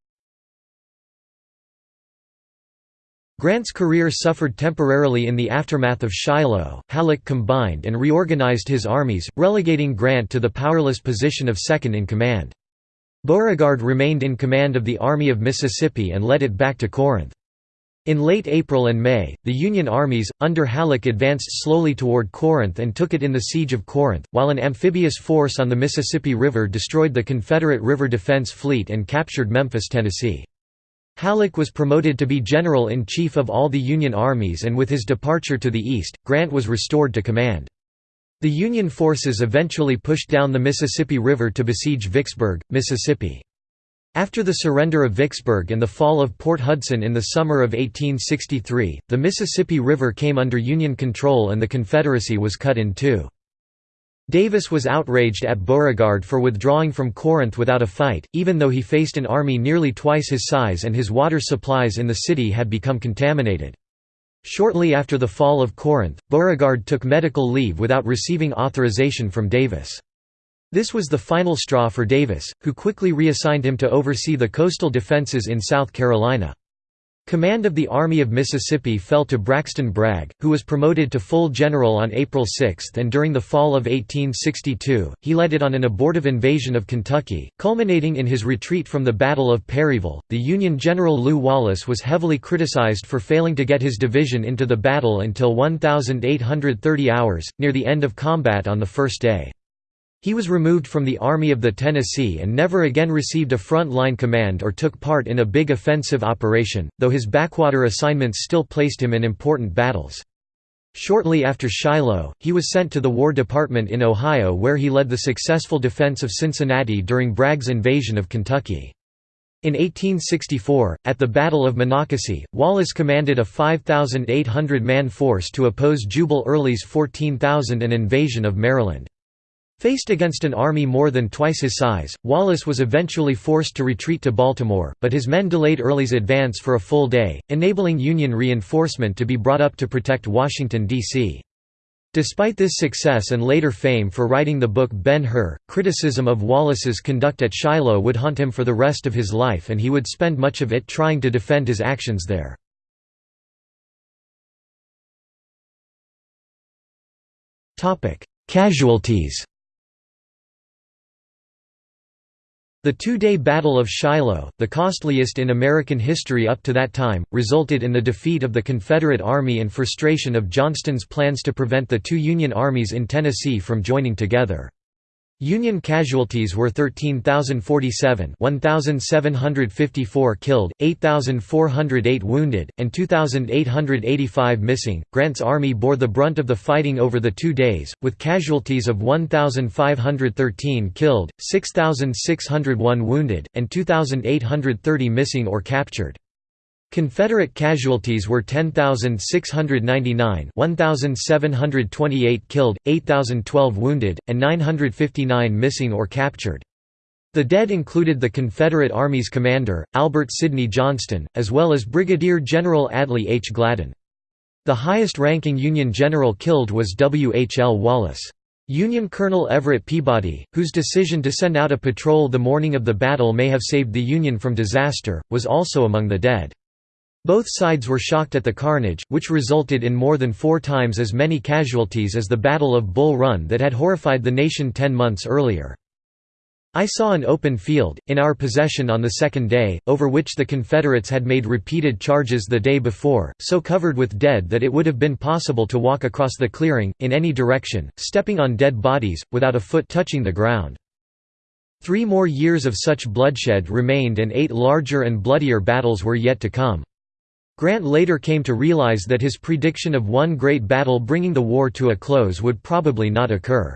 Grant's career suffered temporarily in the aftermath of Shiloh. Halleck combined and reorganized his armies, relegating Grant to the powerless position of second in command. Beauregard remained in command of the Army of Mississippi and led it back to Corinth. In late April and May, the Union armies, under Halleck advanced slowly toward Corinth and took it in the Siege of Corinth, while an amphibious force on the Mississippi River destroyed the Confederate River Defense Fleet and captured Memphis, Tennessee. Halleck was promoted to be General-in-Chief of all the Union armies and with his departure to the east, Grant was restored to command. The Union forces eventually pushed down the Mississippi River to besiege Vicksburg, Mississippi. After the surrender of Vicksburg and the fall of Port Hudson in the summer of 1863, the Mississippi River came under Union control and the Confederacy was cut in two. Davis was outraged at Beauregard for withdrawing from Corinth without a fight, even though he faced an army nearly twice his size and his water supplies in the city had become contaminated. Shortly after the fall of Corinth, Beauregard took medical leave without receiving authorization from Davis. This was the final straw for Davis, who quickly reassigned him to oversee the coastal defenses in South Carolina. Command of the Army of Mississippi fell to Braxton Bragg, who was promoted to full general on April 6 and during the fall of 1862, he led it on an abortive invasion of Kentucky, culminating in his retreat from the Battle of Perryville. The Union General Lew Wallace was heavily criticized for failing to get his division into the battle until 1,830 hours, near the end of combat on the first day. He was removed from the Army of the Tennessee and never again received a front-line command or took part in a big offensive operation, though his backwater assignments still placed him in important battles. Shortly after Shiloh, he was sent to the War Department in Ohio where he led the successful defense of Cincinnati during Bragg's invasion of Kentucky. In 1864, at the Battle of Monocacy, Wallace commanded a 5,800-man force to oppose Jubal Early's 14,000 an invasion of Maryland. Faced against an army more than twice his size, Wallace was eventually forced to retreat to Baltimore, but his men delayed Early's advance for a full day, enabling Union reinforcement to be brought up to protect Washington, D.C. Despite this success and later fame for writing the book Ben-Hur, criticism of Wallace's conduct at Shiloh would haunt him for the rest of his life and he would spend much of it trying to defend his actions there. Casualties The two-day Battle of Shiloh, the costliest in American history up to that time, resulted in the defeat of the Confederate Army and frustration of Johnston's plans to prevent the two Union armies in Tennessee from joining together. Union casualties were 13,047 1,754 killed, 8,408 wounded, and 2,885 missing. Grant's army bore the brunt of the fighting over the two days, with casualties of 1,513 killed, 6,601 wounded, and 2,830 missing or captured. Confederate casualties were 10,699 1,728 killed, 8,012 wounded, and 959 missing or captured. The dead included the Confederate Army's commander, Albert Sidney Johnston, as well as Brigadier General Adley H. Gladden. The highest-ranking Union general killed was W. H. L. Wallace. Union Colonel Everett Peabody, whose decision to send out a patrol the morning of the battle may have saved the Union from disaster, was also among the dead. Both sides were shocked at the carnage, which resulted in more than four times as many casualties as the Battle of Bull Run that had horrified the nation ten months earlier. I saw an open field, in our possession on the second day, over which the Confederates had made repeated charges the day before, so covered with dead that it would have been possible to walk across the clearing, in any direction, stepping on dead bodies, without a foot touching the ground. Three more years of such bloodshed remained and eight larger and bloodier battles were yet to come. Grant later came to realize that his prediction of one great battle bringing the war to a close would probably not occur.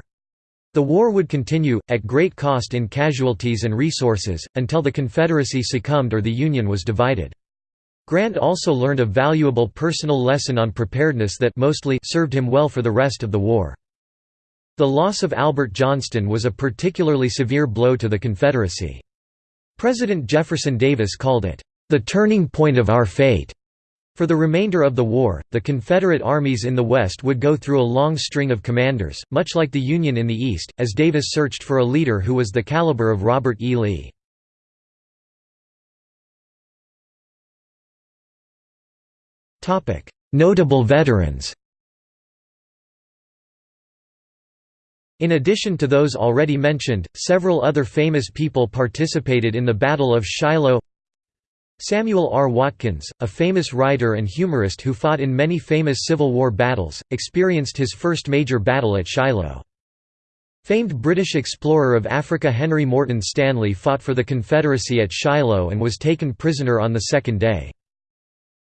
The war would continue, at great cost in casualties and resources, until the Confederacy succumbed or the Union was divided. Grant also learned a valuable personal lesson on preparedness that mostly served him well for the rest of the war. The loss of Albert Johnston was a particularly severe blow to the Confederacy. President Jefferson Davis called it, "...the turning point of our fate." For the remainder of the war, the Confederate armies in the West would go through a long string of commanders, much like the Union in the East, as Davis searched for a leader who was the caliber of Robert E. Lee. Notable veterans In addition to those already mentioned, several other famous people participated in the Battle of Shiloh Samuel R. Watkins, a famous writer and humorist who fought in many famous Civil War battles, experienced his first major battle at Shiloh. Famed British explorer of Africa Henry Morton Stanley fought for the Confederacy at Shiloh and was taken prisoner on the second day.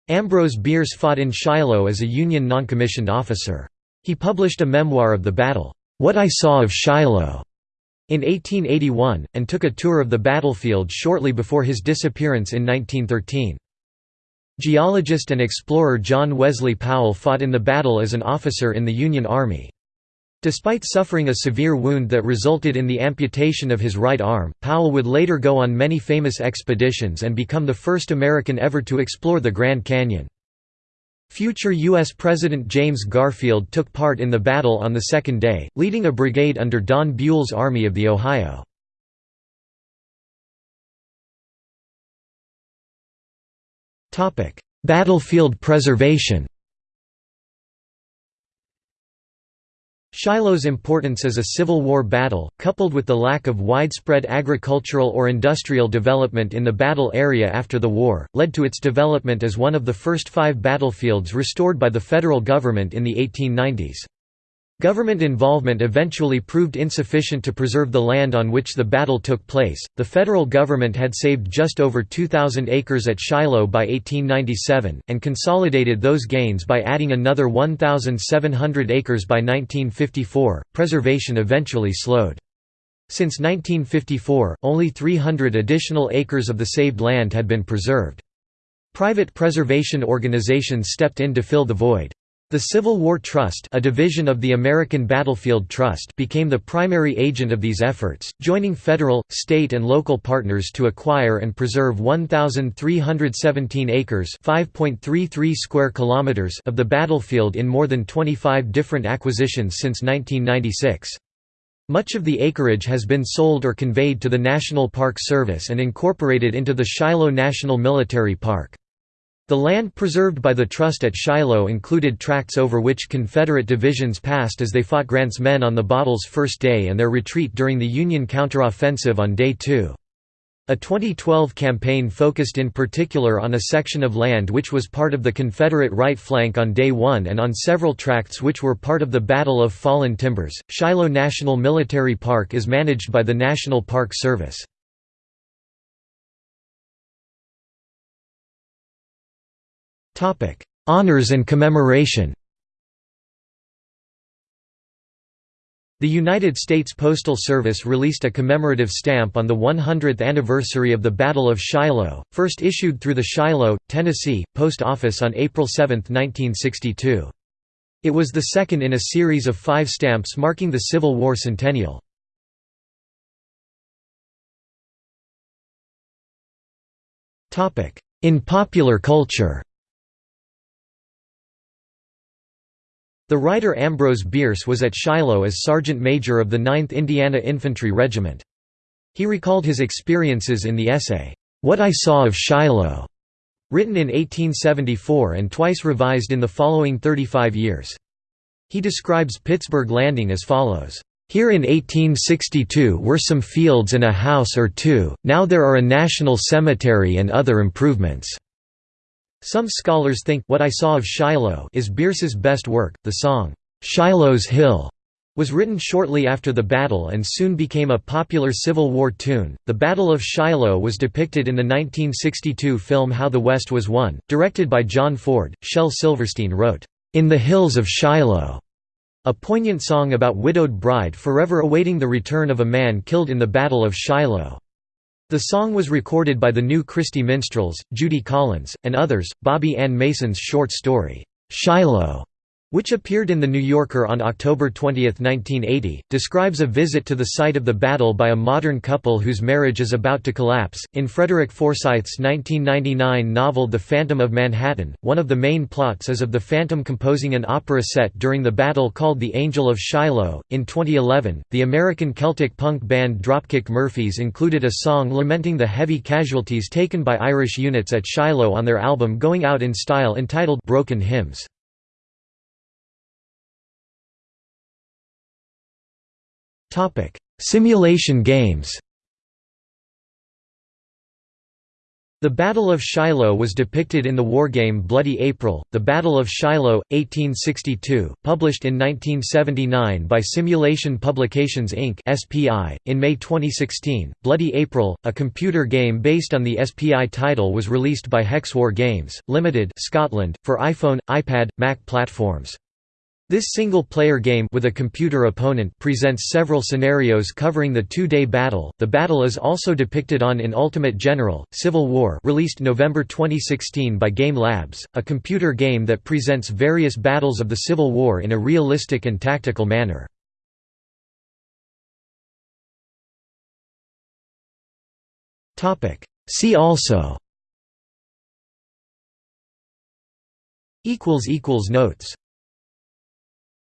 Ambrose Bierce fought in Shiloh as a Union noncommissioned officer. He published a memoir of the battle, "'What I Saw of Shiloh' in 1881, and took a tour of the battlefield shortly before his disappearance in 1913. Geologist and explorer John Wesley Powell fought in the battle as an officer in the Union Army. Despite suffering a severe wound that resulted in the amputation of his right arm, Powell would later go on many famous expeditions and become the first American ever to explore the Grand Canyon. Future U.S. President James Garfield took part in the battle on the second day, leading a brigade under Don Buell's Army of the Ohio. Battlefield preservation Shiloh's importance as a Civil War battle, coupled with the lack of widespread agricultural or industrial development in the battle area after the war, led to its development as one of the first five battlefields restored by the federal government in the 1890s. Government involvement eventually proved insufficient to preserve the land on which the battle took place. The federal government had saved just over 2,000 acres at Shiloh by 1897, and consolidated those gains by adding another 1,700 acres by 1954. Preservation eventually slowed. Since 1954, only 300 additional acres of the saved land had been preserved. Private preservation organizations stepped in to fill the void. The Civil War Trust a division of the American Battlefield Trust became the primary agent of these efforts, joining federal, state and local partners to acquire and preserve 1,317 acres square kilometers of the battlefield in more than 25 different acquisitions since 1996. Much of the acreage has been sold or conveyed to the National Park Service and incorporated into the Shiloh National Military Park. The land preserved by the Trust at Shiloh included tracts over which Confederate divisions passed as they fought Grant's men on the battle's first day and their retreat during the Union counteroffensive on Day 2. A 2012 campaign focused in particular on a section of land which was part of the Confederate right flank on Day 1 and on several tracts which were part of the Battle of Fallen Timbers. Shiloh National Military Park is managed by the National Park Service. Topic: Honors and commemoration. The United States Postal Service released a commemorative stamp on the 100th anniversary of the Battle of Shiloh, first issued through the Shiloh, Tennessee, Post Office on April 7, 1962. It was the second in a series of five stamps marking the Civil War centennial. In popular culture The writer Ambrose Bierce was at Shiloh as sergeant major of the 9th Indiana Infantry Regiment. He recalled his experiences in the essay, "'What I Saw of Shiloh' written in 1874 and twice revised in the following 35 years. He describes Pittsburgh Landing as follows, "'Here in 1862 were some fields and a house or two, now there are a national cemetery and other improvements.' Some scholars think What I Saw of Shiloh is Bierce's best work. The song, Shiloh's Hill, was written shortly after the battle and soon became a popular Civil War tune. The Battle of Shiloh was depicted in the 1962 film How the West Was Won, directed by John Ford. Shel Silverstein wrote, In the Hills of Shiloh, a poignant song about widowed bride forever awaiting the return of a man killed in the Battle of Shiloh. The song was recorded by the New Christy Minstrels, Judy Collins, and others. Bobbie Ann Mason's short story, Shiloh, which appeared in The New Yorker on October 20, 1980, describes a visit to the site of the battle by a modern couple whose marriage is about to collapse. In Frederick Forsyth's 1999 novel The Phantom of Manhattan, one of the main plots is of the Phantom composing an opera set during the battle called The Angel of Shiloh. In 2011, the American Celtic punk band Dropkick Murphys included a song lamenting the heavy casualties taken by Irish units at Shiloh on their album Going Out in Style entitled Broken Hymns. Simulation games The Battle of Shiloh was depicted in the wargame Bloody April, The Battle of Shiloh, 1862, published in 1979 by Simulation Publications Inc. In May 2016, Bloody April, a computer game based on the SPI title, was released by Hexwar Games Limited, Scotland, for iPhone, iPad, Mac platforms. This single-player game with a computer opponent presents several scenarios covering the two-day battle. The battle is also depicted on In Ultimate General: Civil War, released November 2016 by Game Labs, a computer game that presents various battles of the Civil War in a realistic and tactical manner. Topic: See also equals equals notes